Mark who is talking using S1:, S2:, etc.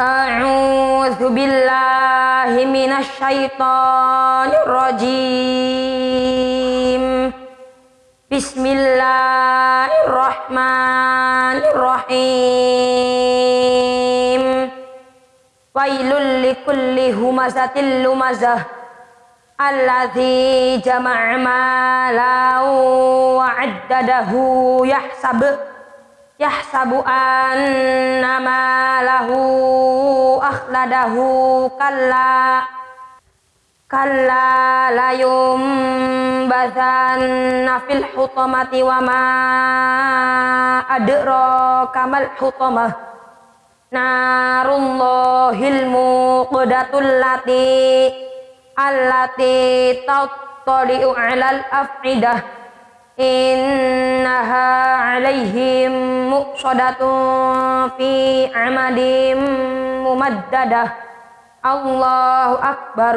S1: أعوذ بالله من الشيطان الرجيم. بسم الله الرحمن الرحيم. ويل لكل همزة لمزة. الذي جمع مالا وعدده يحسب yahsabu annama lahu akhladahu kalla kalla layum bathanna fil hutamati wa ma adra kamal hutamah narullahil muqdatul lati allati tattali'u alal af'idah innaha alaihim muqsadatun fi amadim mumaddadah Allahu akbar